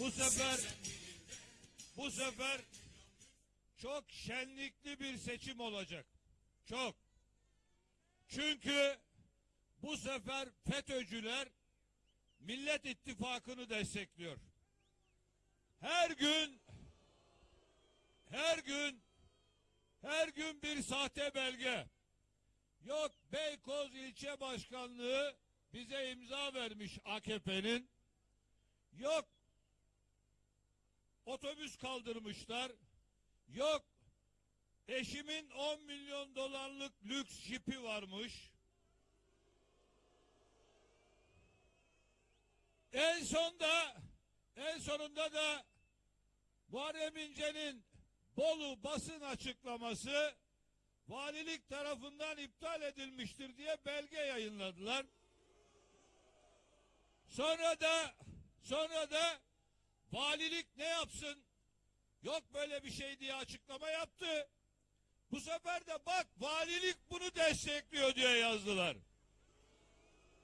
Bu sefer bu sefer çok şenlikli bir seçim olacak. Çok. Çünkü bu sefer FETÖ'cüler Millet İttifakı'nı destekliyor. Her gün her gün her gün bir sahte belge. Yok Beykoz ilçe başkanlığı bize imza vermiş AKP'nin. Yok otobüs kaldırmışlar. Yok eşimin 10 milyon dolarlık lüks jipi varmış. En sonda en sonunda da Muharrem İnce'nin Bolu basın açıklaması valilik tarafından iptal edilmiştir diye belge yayınladılar. Sonra da sonra da valilik ne yapsın? Yok böyle bir şey diye açıklama yaptı. Bu sefer de bak valilik bunu destekliyor diye yazdılar.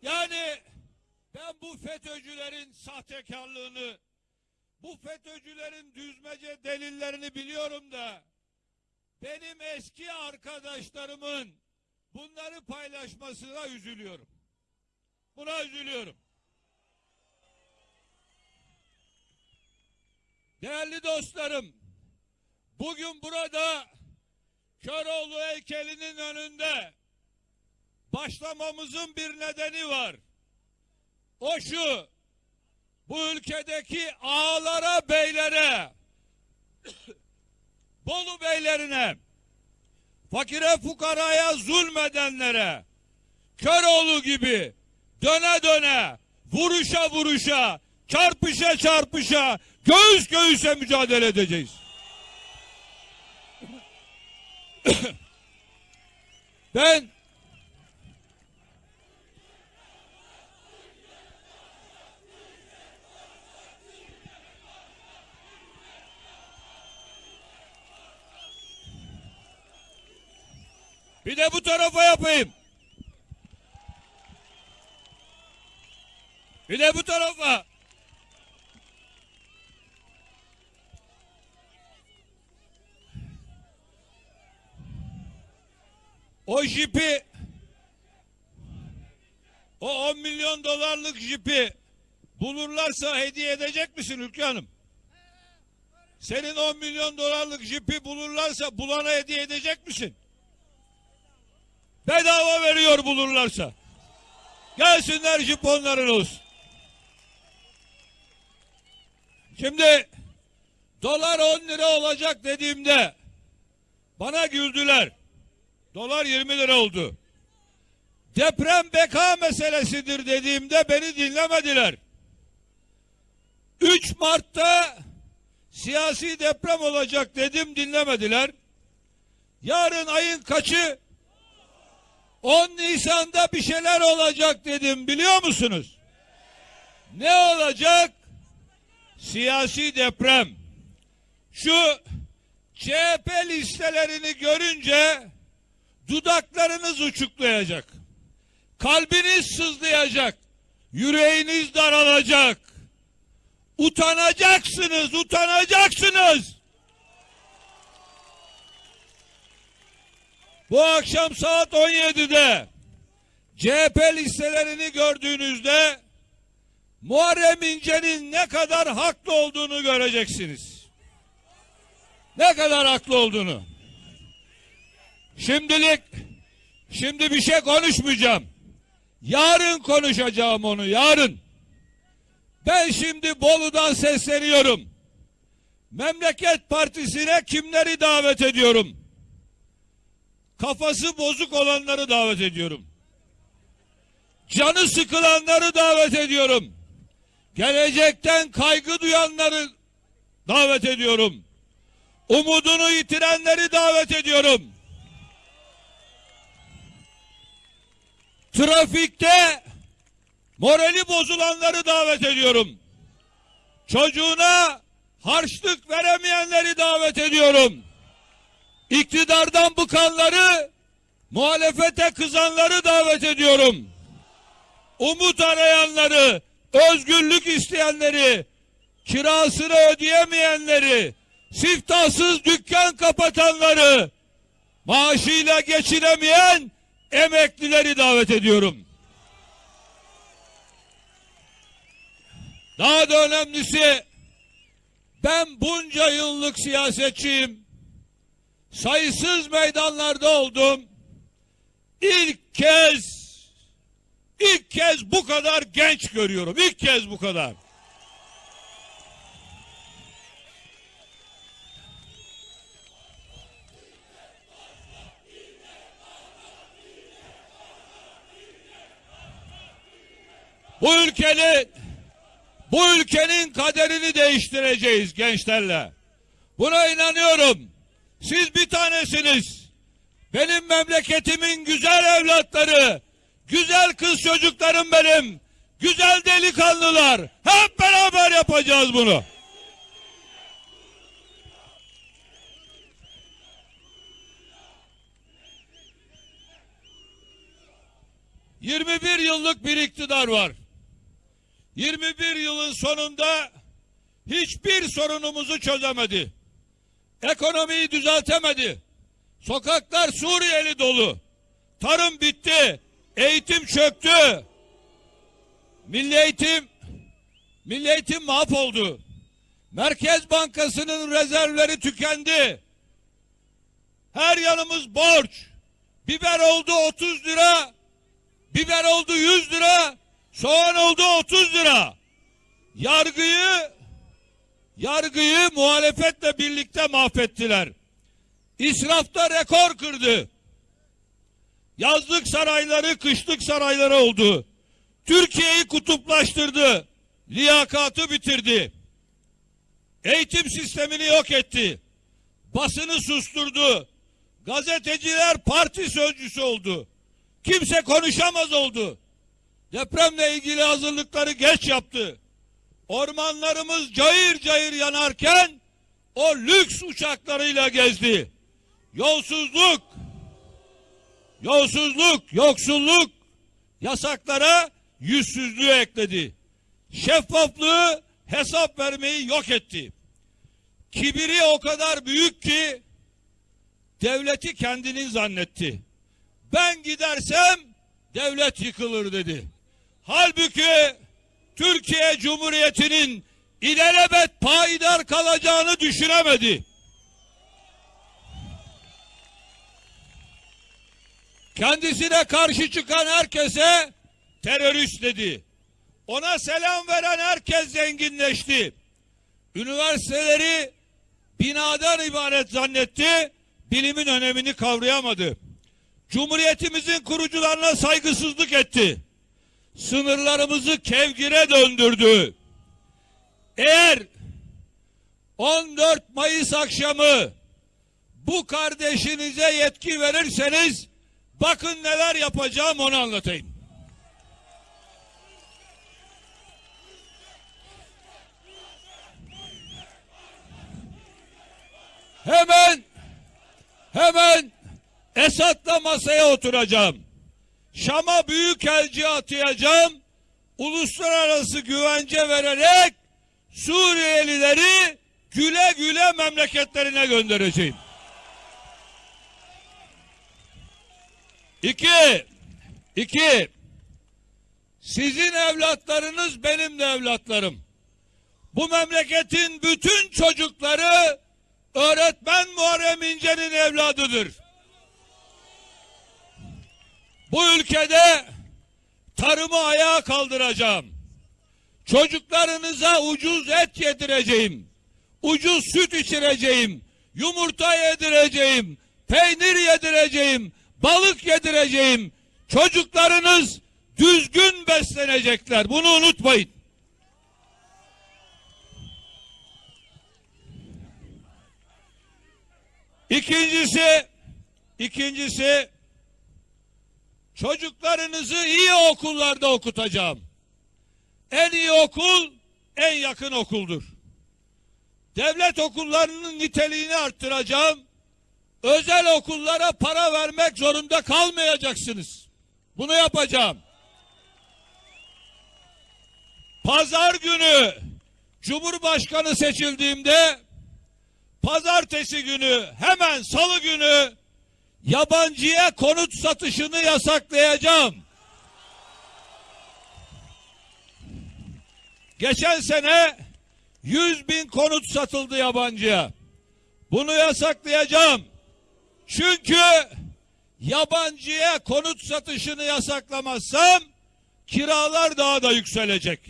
Yani ben bu FETÖ'cülerin sahtekarlığını, bu FETÖ'cülerin düzmece delillerini biliyorum da benim eski arkadaşlarımın bunları paylaşmasına üzülüyorum. Buna üzülüyorum. Değerli dostlarım, bugün burada Köroğlu heykelinin önünde başlamamızın bir nedeni var. O şu, bu ülkedeki ağalara, beylere, Bolu beylerine, fakire fukaraya zulmedenlere, Köroğlu gibi döne döne, vuruşa vuruşa, çarpışa çarpışa, göğüs göğüse mücadele edeceğiz. ben Bir de bu tarafa yapayım. Bir de bu tarafa. O jipi o 10 milyon dolarlık jipi bulurlarsa hediye edecek misin Ülke Hanım? Senin 10 milyon dolarlık jipi bulurlarsa bulana hediye edecek misin? Bedava veriyor bulurlarsa. Gelsinler jip onların olsun. Şimdi dolar 10 lira olacak dediğimde bana güldüler. Dolar 20 lira oldu. Deprem beka meselesidir dediğimde beni dinlemediler. 3 Mart'ta siyasi deprem olacak dedim dinlemediler. Yarın ayın kaçı? 10 Nisan'da bir şeyler olacak dedim biliyor musunuz? Ne olacak? Siyasi deprem. Şu CHP listelerini görünce dudaklarınız uçuklayacak. Kalbiniz sızlayacak. Yüreğiniz daralacak. Utanacaksınız, utanacaksınız. Bu akşam saat 17'de CHP listelerini gördüğünüzde Muharrem İnce'nin ne kadar haklı olduğunu göreceksiniz. Ne kadar haklı olduğunu. Şimdilik şimdi bir şey konuşmayacağım. Yarın konuşacağım onu yarın. Ben şimdi Bolu'dan sesleniyorum. Memleket Partisi'ne kimleri davet ediyorum? Kafası bozuk olanları davet ediyorum. Canı sıkılanları davet ediyorum. Gelecekten kaygı duyanları davet ediyorum. Umudunu yitirenleri davet ediyorum. Trafikte morali bozulanları davet ediyorum. Çocuğuna harçlık veremeyenleri davet ediyorum. İktidardan bıkanları, muhalefete kızanları davet ediyorum. Umut arayanları, özgürlük isteyenleri, kirasını ödeyemeyenleri, siftahsız dükkan kapatanları, maaşıyla geçinemeyen emeklileri davet ediyorum. Daha da önemlisi ben bunca yıllık siyasetçiyim. Sayısız meydanlarda oldum. İlk kez ilk kez bu kadar genç görüyorum. İlk kez bu kadar. Bu ülkenin bu ülkenin kaderini değiştireceğiz gençlerle. Buna inanıyorum. Siz bir tanesiniz. Benim memleketimin güzel evlatları, güzel kız çocuklarım benim, güzel delikanlılar. Hep beraber yapacağız bunu. ...21 yıllık bir iktidar var. 21 yılın sonunda hiçbir sorunumuzu çözemedi. Ekonomiyi düzeltemedi. Sokaklar Suriyeli dolu. Tarım bitti. Eğitim çöktü. Milli eğitim Milli eğitim mahvoldu. Merkez Bankası'nın rezervleri tükendi. Her yanımız borç. Biber oldu 30 lira. Biber oldu 100 lira. Soğan oldu 30 lira. Yargıyı yargıyı muhalefetle birlikte mahvettiler. İsrafta rekor kırdı. Yazlık sarayları kışlık sarayları oldu. Türkiye'yi kutuplaştırdı. Liyakatı bitirdi. Eğitim sistemini yok etti. Basını susturdu. Gazeteciler parti sözcüsü oldu. Kimse konuşamaz oldu. Depremle ilgili hazırlıkları geç yaptı. Ormanlarımız cayır cayır yanarken o lüks uçaklarıyla gezdi. Yolsuzluk, yolsuzluk, yoksulluk yasaklara yüzsüzlüğü ekledi. Şeffaflığı hesap vermeyi yok etti. Kibiri o kadar büyük ki devleti kendinin zannetti. Ben gidersem devlet yıkılır dedi. Halbuki Türkiye Cumhuriyeti'nin ilelebet payidar kalacağını düşünemedi. Kendisine karşı çıkan herkese terörist dedi. Ona selam veren herkes zenginleşti. Üniversiteleri binadan ibaret zannetti, bilimin önemini kavrayamadı. Cumhuriyetimizin kurucularına saygısızlık etti. Sınırlarımızı kevgire döndürdü. Eğer 14 Mayıs akşamı bu kardeşinize yetki verirseniz bakın neler yapacağım onu anlatayım. Hemen hemen Esad'la masaya oturacağım. Şam'a büyük elçi atayacağım. Uluslararası güvence vererek Suriyelileri güle güle memleketlerine göndereceğim. İki, iki, sizin evlatlarınız benim de evlatlarım. Bu memleketin bütün çocukları öğretmen Muharrem İnce'nin evladıdır. Bu ülkede tarımı ayağa kaldıracağım. Çocuklarınıza ucuz et yedireceğim. Ucuz süt içireceğim. Yumurta yedireceğim. Peynir yedireceğim. Balık yedireceğim. Çocuklarınız düzgün beslenecekler. Bunu unutmayın. İkincisi, ikincisi çocuklarınızı iyi okullarda okutacağım. En iyi okul en yakın okuldur. Devlet okullarının niteliğini arttıracağım. Özel okullara para vermek zorunda kalmayacaksınız. Bunu yapacağım. Pazar günü Cumhurbaşkanı seçildiğimde pazartesi günü hemen salı günü yabancıya konut satışını yasaklayacağım. Geçen sene 100 bin konut satıldı yabancıya. Bunu yasaklayacağım. Çünkü yabancıya konut satışını yasaklamazsam kiralar daha da yükselecek.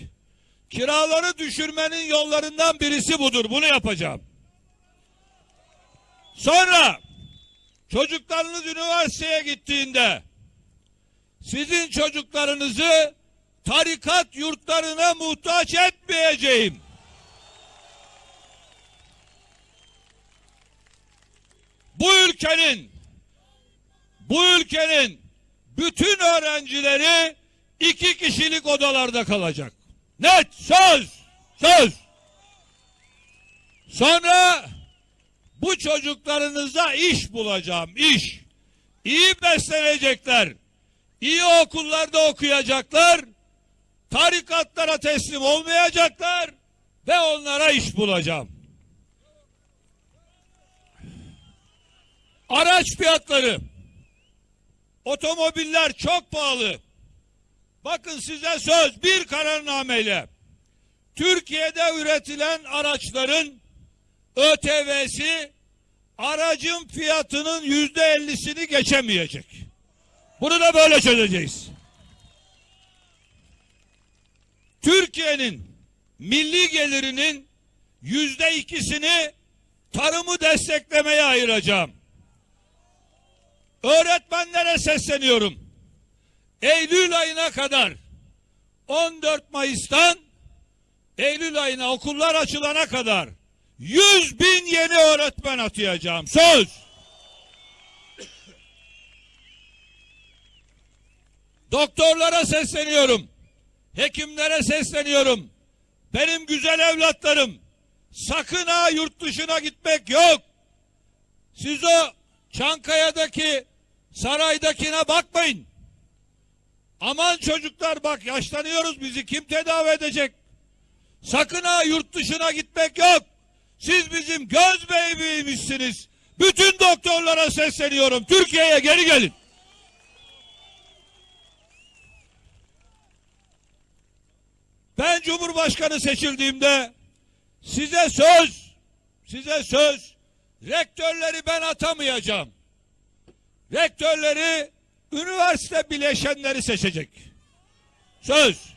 Kiraları düşürmenin yollarından birisi budur. Bunu yapacağım. Sonra çocuklarınız üniversiteye gittiğinde sizin çocuklarınızı tarikat yurtlarına muhtaç etmeyeceğim. Bu ülkenin bu ülkenin bütün öğrencileri iki kişilik odalarda kalacak. Net söz söz. Sonra bu çocuklarınıza iş bulacağım iş. İyi beslenecekler. iyi okullarda okuyacaklar. Tarikatlara teslim olmayacaklar ve onlara iş bulacağım. Araç fiyatları. Otomobiller çok pahalı. Bakın size söz bir kararnameyle. Türkiye'de üretilen araçların ÖTV'si aracın fiyatının yüzde ellisini geçemeyecek. Bunu da böyle çözeceğiz. Türkiye'nin milli gelirinin yüzde ikisini tarımı desteklemeye ayıracağım. Öğretmenlere sesleniyorum. Eylül ayına kadar 14 Mayıs'tan Eylül ayına okullar açılana kadar 100 bin yeni öğretmen atayacağım. Söz. Doktorlara sesleniyorum. Hekimlere sesleniyorum. Benim güzel evlatlarım sakın ha yurt dışına gitmek yok. Siz o Çankaya'daki saraydakine bakmayın. Aman çocuklar bak yaşlanıyoruz bizi kim tedavi edecek? Sakın ha yurt dışına gitmek yok. Siz bizim göz bebeğimizsiniz. Bütün doktorlara sesleniyorum. Türkiye'ye geri gelin. Ben Cumhurbaşkanı seçildiğimde size söz, size söz, rektörleri ben atamayacağım. Rektörleri üniversite bileşenleri seçecek. Söz.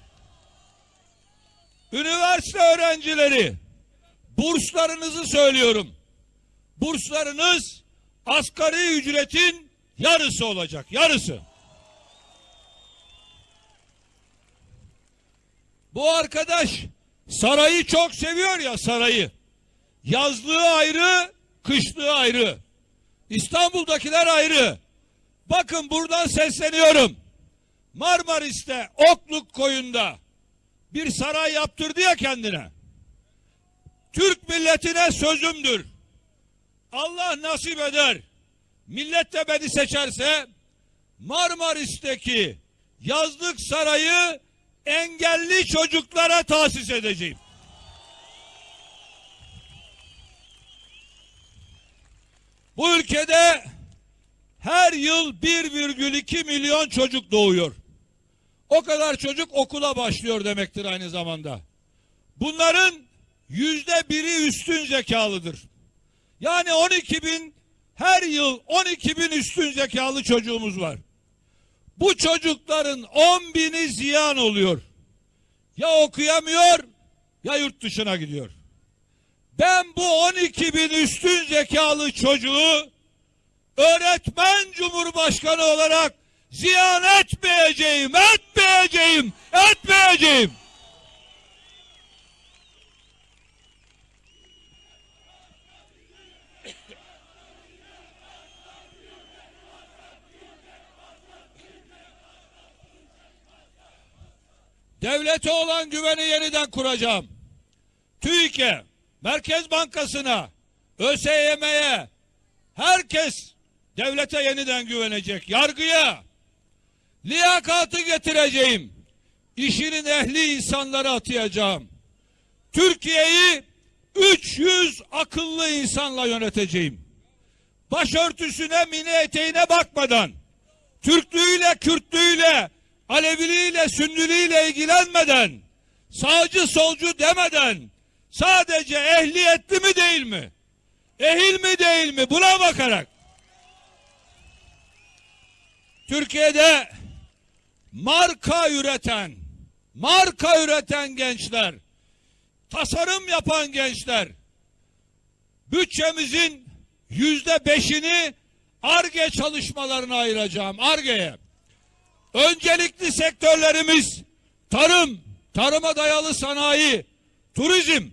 Üniversite öğrencileri burslarınızı söylüyorum. Burslarınız asgari ücretin yarısı olacak. Yarısı. Bu arkadaş sarayı çok seviyor ya sarayı. Yazlığı ayrı, kışlığı ayrı. İstanbul'dakiler ayrı. Bakın buradan sesleniyorum. Marmaris'te Okluk koyunda bir saray yaptırdı ya kendine. Türk milletine sözümdür. Allah nasip eder. Millet de beni seçerse Marmaris'teki yazlık sarayı engelli çocuklara tahsis edeceğim. Bu ülkede her yıl 1,2 milyon çocuk doğuyor. O kadar çocuk okula başlıyor demektir aynı zamanda. Bunların yüzde biri üstün zekalıdır. Yani 12 bin her yıl 12 bin üstün zekalı çocuğumuz var. Bu çocukların 10 bini ziyan oluyor. Ya okuyamıyor ya yurt dışına gidiyor. Ben bu 12 bin üstün zekalı çocuğu öğretmen cumhurbaşkanı olarak ziyan etmeyeceğim, etmeyeceğim, etmeyeceğim. Devlete olan güveni yeniden kuracağım. TÜİK'e, Merkez Bankası'na, ÖSYM'ye, herkes devlete yeniden güvenecek. Yargıya, liyakatı getireceğim. İşinin ehli insanları atayacağım. Türkiye'yi 300 akıllı insanla yöneteceğim. Başörtüsüne, mini eteğine bakmadan, Türklüğüyle, Kürtlüğüyle, Aleviliğiyle, Sünniliğiyle ilgilenmeden, sağcı solcu demeden, sadece ehliyetli mi değil mi? Ehil mi değil mi? Buna bakarak. Türkiye'de marka üreten, marka üreten gençler, tasarım yapan gençler, bütçemizin yüzde beşini ARGE çalışmalarına ayıracağım. ARGE'ye. Öncelikli sektörlerimiz tarım, tarıma dayalı sanayi, turizm,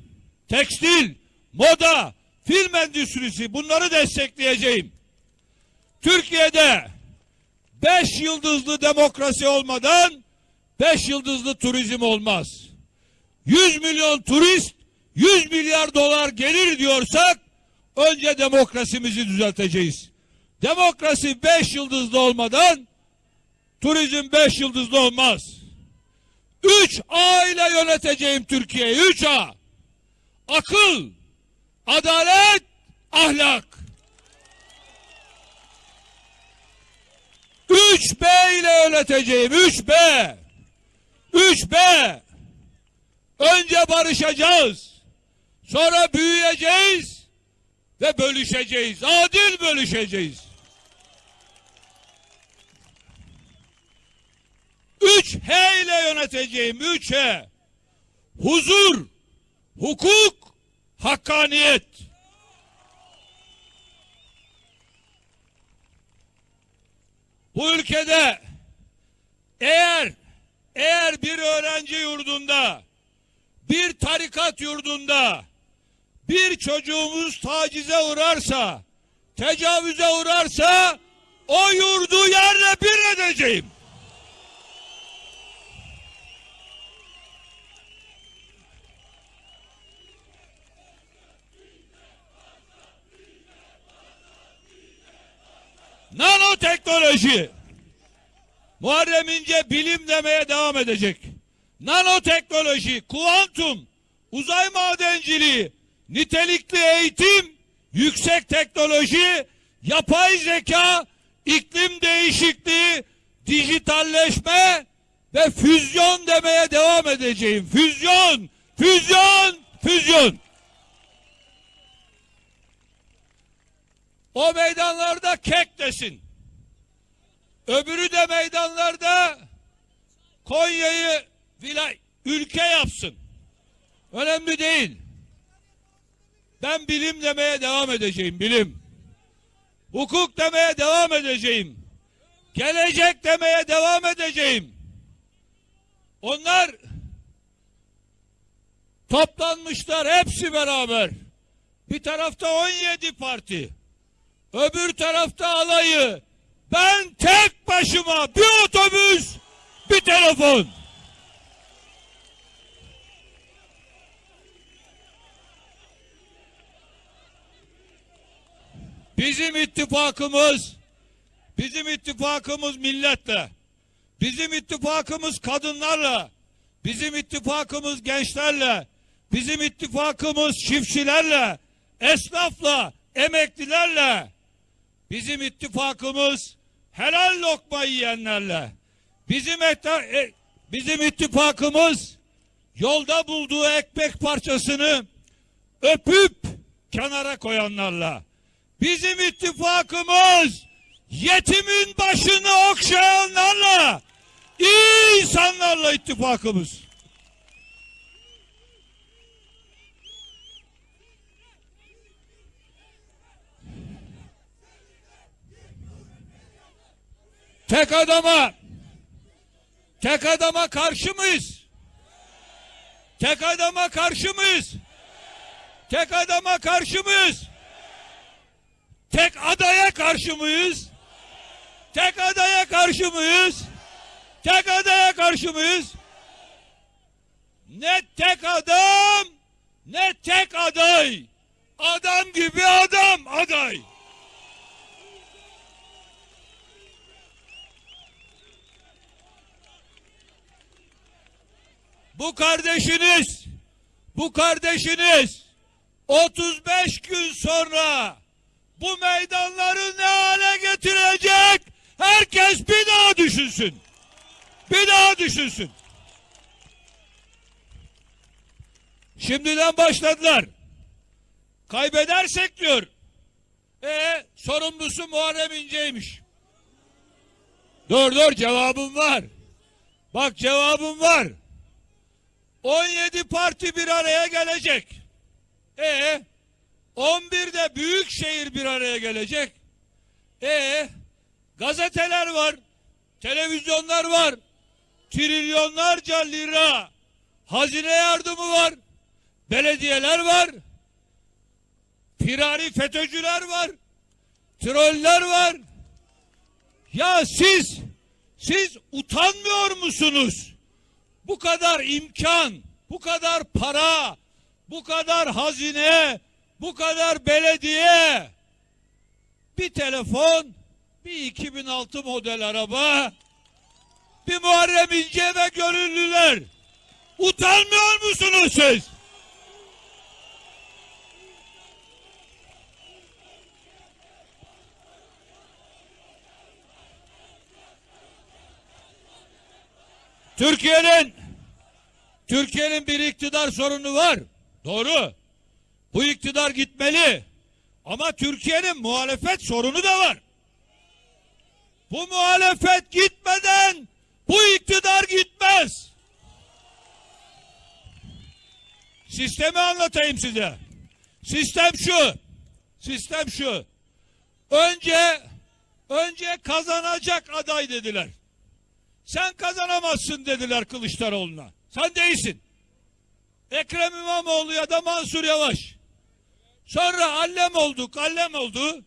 tekstil, moda, film endüstrisi bunları destekleyeceğim. Türkiye'de beş yıldızlı demokrasi olmadan beş yıldızlı turizm olmaz. 100 milyon turist 100 milyar dolar gelir diyorsak önce demokrasimizi düzelteceğiz. Demokrasi beş yıldızlı olmadan turizm beş yıldızlı olmaz. Üç A ile yöneteceğim Türkiye'yi. Üç A. Akıl, adalet, ahlak. Üç B ile yöneteceğim. Üç B. Üç B. Önce barışacağız. Sonra büyüyeceğiz ve bölüşeceğiz. Adil bölüşeceğiz. Üç H ile yöneteceğim. Üç H. Huzur, hukuk, hakkaniyet. Bu ülkede eğer eğer bir öğrenci yurdunda bir tarikat yurdunda bir çocuğumuz tacize uğrarsa, tecavüze uğrarsa o yurdu yerle bir edeceğim. Nanoteknoloji. Muharrem İnce bilim demeye devam edecek. Nanoteknoloji, kuantum, uzay madenciliği, nitelikli eğitim, yüksek teknoloji, yapay zeka, iklim değişikliği, dijitalleşme ve füzyon demeye devam edeceğim. Füzyon, füzyon, füzyon. O meydanlarda kek desin. Öbürü de meydanlarda Konya'yı vilay ülke yapsın. Önemli değil. Ben bilim demeye devam edeceğim, bilim. Hukuk demeye devam edeceğim. Gelecek demeye devam edeceğim. Onlar toplanmışlar hepsi beraber. Bir tarafta 17 parti. Öbür tarafta alayı. Ben tek başıma bir otobüs, bir telefon. Bizim ittifakımız, bizim ittifakımız milletle, bizim ittifakımız kadınlarla, bizim ittifakımız gençlerle, bizim ittifakımız çiftçilerle, esnafla, emeklilerle, bizim ittifakımız helal lokma yiyenlerle, bizim etta, e, bizim ittifakımız yolda bulduğu ekmek parçasını öpüp kenara koyanlarla, bizim ittifakımız yetimin başını okşayanlarla, iyi insanlarla ittifakımız. Tek adama tek adama karşı mıyız? Tek adama karşı mıyız? Tek adama karşı mıyız? Tek adaya karşı mıyız? Tek adaya karşı mıyız? Tek adaya karşı mıyız? Ne tek adam, ne tek aday. Adam gibi adam aday. Bu kardeşiniz, bu kardeşiniz 35 gün sonra bu meydanları ne hale getirecek? Herkes bir daha düşünsün. Bir daha düşünsün. Şimdiden başladılar. Kaybedersek diyor. E sorumlusu Muharrem İnce'ymiş. Dur dur cevabım var. Bak cevabım var. 17 parti bir araya gelecek. E 11'de büyük şehir bir araya gelecek. E gazeteler var, televizyonlar var, trilyonlarca lira hazine yardımı var, belediyeler var, firari FETÖ'cüler var, troller var. Ya siz, siz utanmıyor musunuz? Bu kadar imkan, bu kadar para, bu kadar hazine, bu kadar belediye, bir telefon, bir 2006 model araba, bir Muharrem İnce ve gönüllüler. Utanmıyor musunuz siz? Türkiye'nin Türkiye'nin bir iktidar sorunu var. Doğru. Bu iktidar gitmeli. Ama Türkiye'nin muhalefet sorunu da var. Bu muhalefet gitmeden bu iktidar gitmez. Sistemi anlatayım size. Sistem şu. Sistem şu. Önce önce kazanacak aday dediler. Sen kazanamazsın dediler Kılıçdaroğlu'na. Sen değilsin. Ekrem İmamoğlu ya da Mansur Yavaş. Sonra allem oldu, kallem oldu.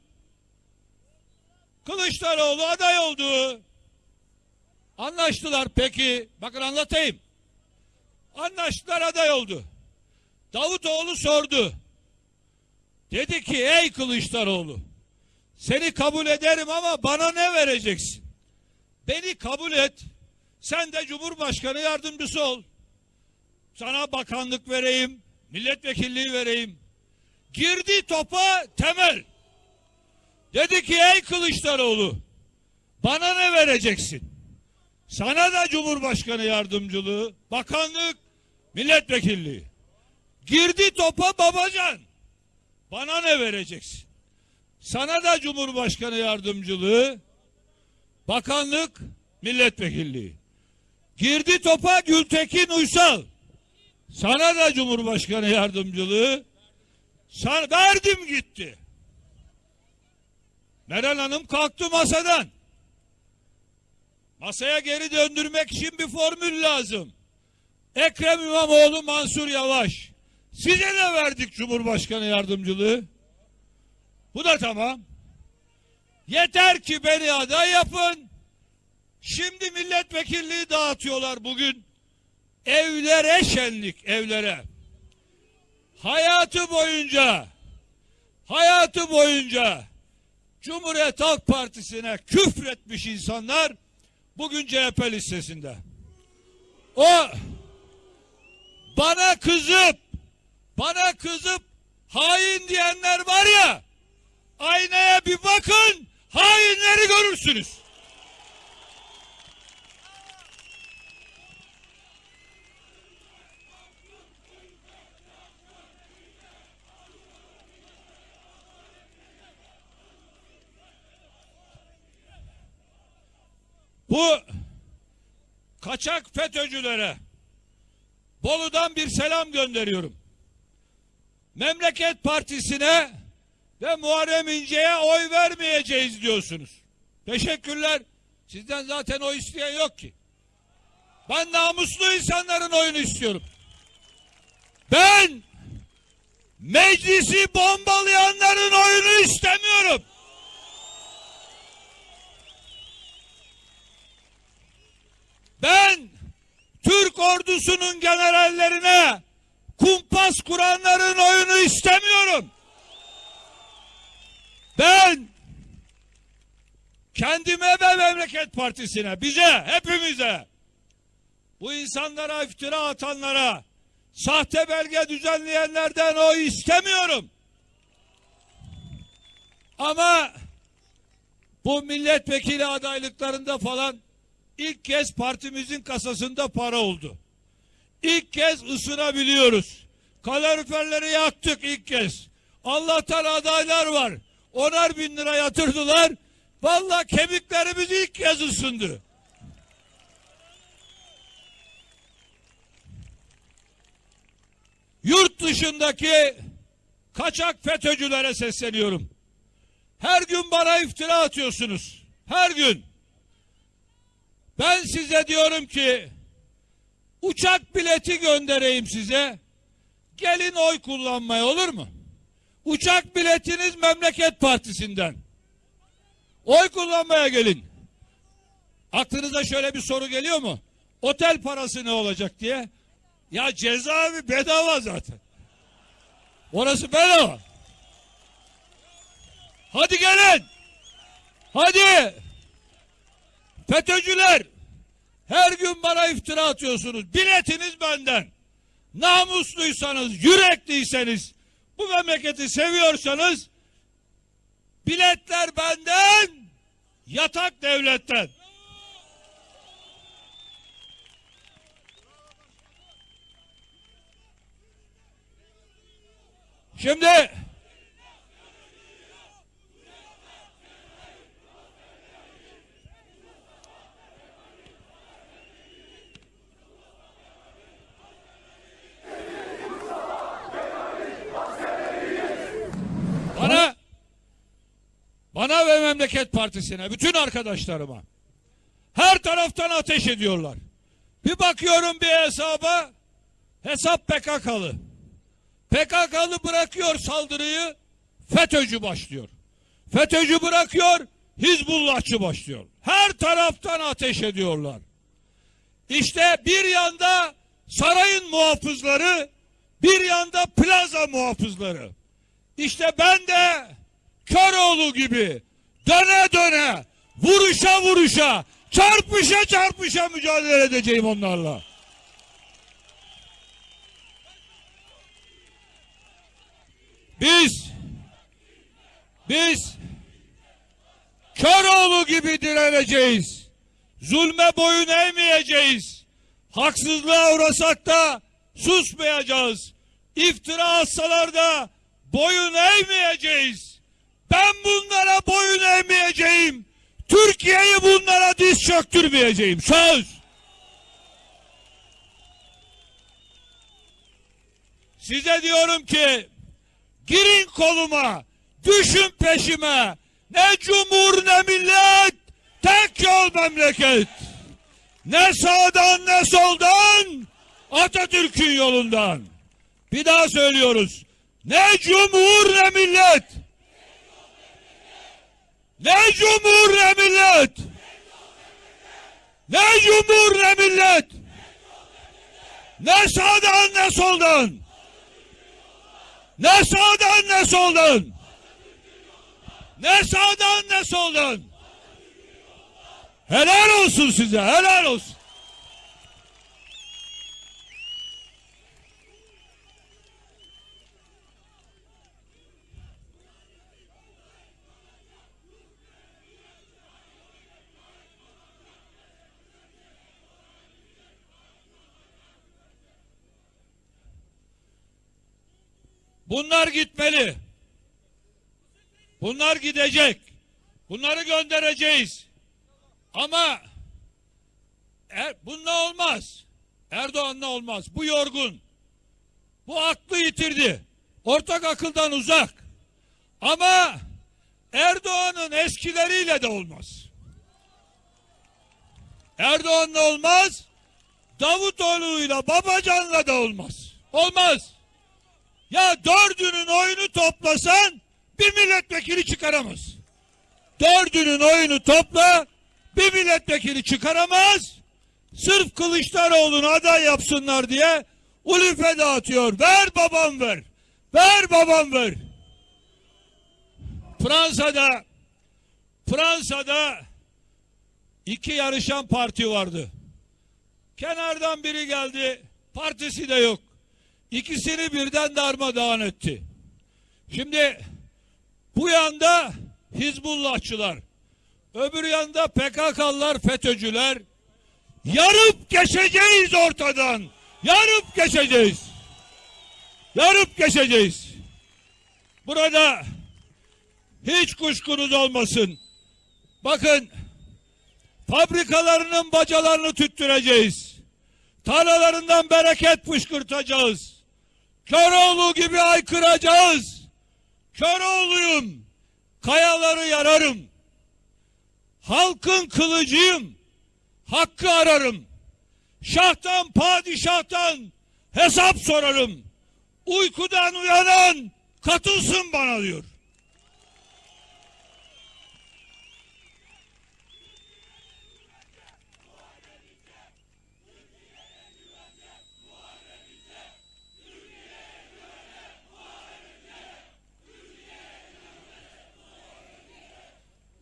Kılıçdaroğlu aday oldu. Anlaştılar peki. Bakın anlatayım. Anlaştılar aday oldu. Davutoğlu sordu. Dedi ki ey Kılıçdaroğlu seni kabul ederim ama bana ne vereceksin? Beni kabul et. Sen de Cumhurbaşkanı yardımcısı ol. Sana bakanlık vereyim, milletvekilliği vereyim. Girdi topa temel. Dedi ki ey Kılıçdaroğlu bana ne vereceksin? Sana da Cumhurbaşkanı yardımcılığı, bakanlık, milletvekilliği. Girdi topa babacan. Bana ne vereceksin? Sana da Cumhurbaşkanı yardımcılığı, bakanlık, milletvekilliği. Girdi topa Gültekin Uysal. Sana da Cumhurbaşkanı yardımcılığı. Sana verdim gitti. Meral Hanım kalktı masadan. Masaya geri döndürmek için bir formül lazım. Ekrem İmamoğlu, Mansur Yavaş. Size de verdik Cumhurbaşkanı yardımcılığı. Bu da tamam. Yeter ki beni aday yapın. Şimdi milletvekilliği dağıtıyorlar bugün. Evlere şenlik, evlere. Hayatı boyunca, hayatı boyunca Cumhuriyet Halk Partisi'ne küfretmiş insanlar bugün CHP listesinde. O bana kızıp bana kızıp hain diyenler var ya aynaya bir bakın hainleri görürsünüz. Bu kaçak FETÖ'cülere Bolu'dan bir selam gönderiyorum. Memleket Partisi'ne ve Muharrem İnce'ye oy vermeyeceğiz diyorsunuz. Teşekkürler. Sizden zaten oy isteyen yok ki. Ben namuslu insanların oyunu istiyorum. Ben meclisi bombalayanların oyunu istemiyorum. Ben Türk ordusunun generallerine kumpas kuranların oyunu istemiyorum. Ben kendime ve memleket partisine, bize, hepimize bu insanlara iftira atanlara sahte belge düzenleyenlerden oy istemiyorum. Ama bu milletvekili adaylıklarında falan ilk kez partimizin kasasında para oldu. İlk kez ısınabiliyoruz. Kaloriferleri yaktık ilk kez. Allah'tan adaylar var. Onar bin lira yatırdılar. Vallahi kemiklerimiz ilk kez ısındı. Yurt dışındaki kaçak FETÖ'cülere sesleniyorum. Her gün bana iftira atıyorsunuz. Her gün. Ben size diyorum ki uçak bileti göndereyim size. Gelin oy kullanmaya olur mu? Uçak biletiniz Memleket Partisi'nden. Oy kullanmaya gelin. Aklınıza şöyle bir soru geliyor mu? Otel parası ne olacak diye. Ya cezaevi bedava zaten. Orası bedava. Hadi gelin. Hadi. FETÖ'cüler. Her gün bana iftira atıyorsunuz. Biletiniz benden. Namusluysanız, yürekliyseniz, bu memleketi seviyorsanız biletler benden, yatak devletten. Şimdi bana bana ve Memleket Partisi'ne, bütün arkadaşlarıma her taraftan ateş ediyorlar. Bir bakıyorum bir hesaba, hesap PKK'lı. PKK'lı bırakıyor saldırıyı, FETÖ'cü başlıyor. FETÖ'cü bırakıyor, Hizbullahçı başlıyor. Her taraftan ateş ediyorlar. İşte bir yanda sarayın muhafızları, bir yanda plaza muhafızları. İşte ben de Köroğlu gibi döne döne, vuruşa vuruşa, çarpışa çarpışa mücadele edeceğim onlarla. Biz biz Köroğlu gibi direneceğiz. Zulme boyun eğmeyeceğiz. Haksızlığa uğrasak da susmayacağız. İftira atsalar da boyun eğmeyeceğiz. Ben bunlara boyun eğmeyeceğim. Türkiye'yi bunlara diz çöktürmeyeceğim. Söz. Size diyorum ki girin koluma, düşün peşime. Ne cumhur ne millet, tek yol memleket. Ne sağdan ne soldan, Atatürk'ün yolundan. Bir daha söylüyoruz. Ne cumhur ne millet. Ne cumhur ne millet. Ne cumhur ne millet. Ne sağdan ne soldan. Ne sağdan ne soldan. Ne sağdan ne soldan. Helal olsun size, helal olsun. Bunlar gitmeli. Bunlar gidecek. Bunları göndereceğiz. Ama er, bununla olmaz. Erdoğan'la olmaz. Bu yorgun. Bu aklı yitirdi. Ortak akıldan uzak. Ama Erdoğan'ın eskileriyle de olmaz. Erdoğan'la olmaz. Davutoğlu'yla Babacan'la da olmaz. Olmaz. Ya dördünün oyunu toplasan bir milletvekili çıkaramaz. Dördünün oyunu topla bir milletvekili çıkaramaz. Sırf Kılıçdaroğlu'nu aday yapsınlar diye ulife dağıtıyor. Ver babam ver. Ver babam ver. Fransa'da Fransa'da iki yarışan parti vardı. Kenardan biri geldi. Partisi de yok. İkisini birden darmadağın etti. Şimdi bu yanda Hizbullahçılar, öbür yanda PKK'lılar, FETÖ'cüler. Yarıp geçeceğiz ortadan. Yarıp geçeceğiz. Yarıp geçeceğiz. Burada hiç kuşkunuz olmasın. Bakın fabrikalarının bacalarını tüttüreceğiz. Tarlalarından bereket fışkırtacağız. Köroğlu gibi aykıracağız. Köroğluyum. Kayaları yararım. Halkın kılıcıyım. Hakkı ararım. Şahtan padişahtan hesap sorarım. Uykudan uyanan katılsın bana diyor.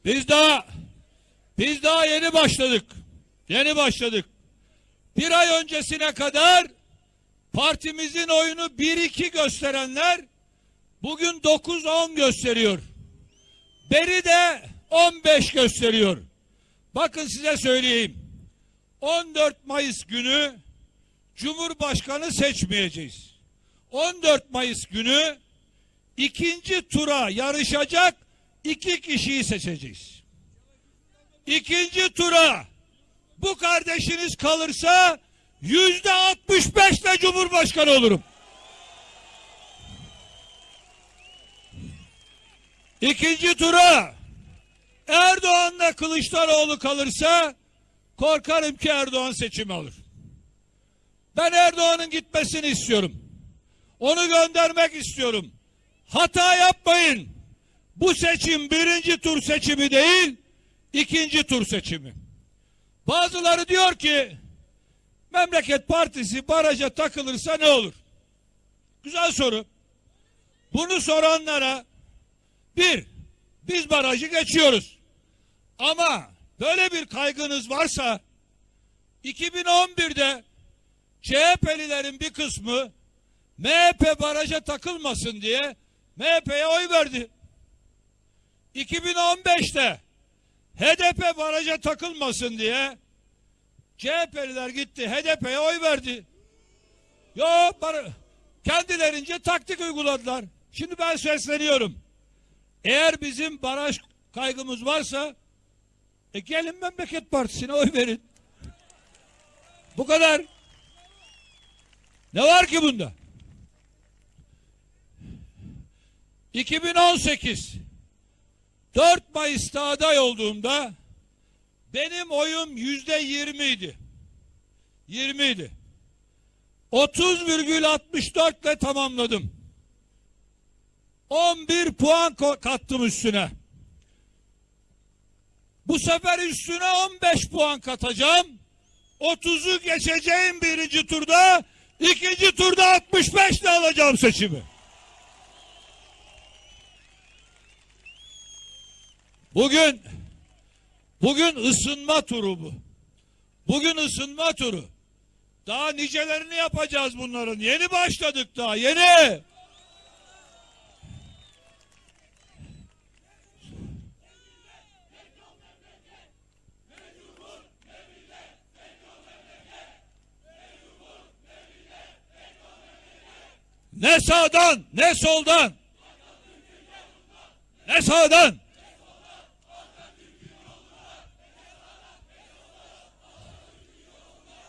Biz daha biz daha yeni başladık. Yeni başladık. Bir ay öncesine kadar partimizin oyunu 1-2 gösterenler bugün 9-10 gösteriyor. Beri de 15 gösteriyor. Bakın size söyleyeyim. 14 Mayıs günü Cumhurbaşkanı seçmeyeceğiz. 14 Mayıs günü ikinci tura yarışacak iki kişiyi seçeceğiz. İkinci tura bu kardeşiniz kalırsa yüzde 65 ile Cumhurbaşkanı olurum. İkinci tura Erdoğan'la Kılıçdaroğlu kalırsa korkarım ki Erdoğan seçimi alır. Ben Erdoğan'ın gitmesini istiyorum. Onu göndermek istiyorum. Hata yapmayın. Bu seçim birinci tur seçimi değil, ikinci tur seçimi. Bazıları diyor ki, Memleket Partisi baraja takılırsa ne olur? Güzel soru. Bunu soranlara, bir, biz barajı geçiyoruz. Ama böyle bir kaygınız varsa, 2011'de CHP'lilerin bir kısmı MHP baraja takılmasın diye MHP'ye oy verdi. 2015'te HDP baraja takılmasın diye CHP'liler gitti HDP'ye oy verdi. Yo kendilerince taktik uyguladılar. Şimdi ben sesleniyorum. Eğer bizim baraj kaygımız varsa e gelin memleket partisine oy verin. Bu kadar. Ne var ki bunda? 2018 4 Mayıs'ta aday olduğumda benim oyum yüzde yirmi idi. 20 idi. 30,64 ile tamamladım. 11 puan kattım üstüne. Bu sefer üstüne 15 puan katacağım. 30'u geçeceğim birinci turda. ikinci turda 65 ile alacağım seçimi. Bugün bugün ısınma turu bu. Bugün ısınma turu. Daha nicelerini yapacağız bunların. Yeni başladık daha. Yeni. Ne sağdan ne soldan. Ne sağdan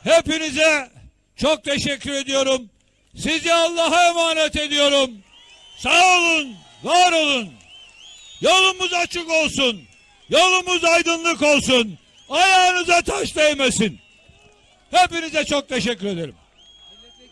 Hepinize çok teşekkür ediyorum. Sizi Allah'a emanet ediyorum. Sağ olun, var olun. Yolumuz açık olsun. Yolumuz aydınlık olsun. Ayağınıza taş değmesin. Hepinize çok teşekkür ederim.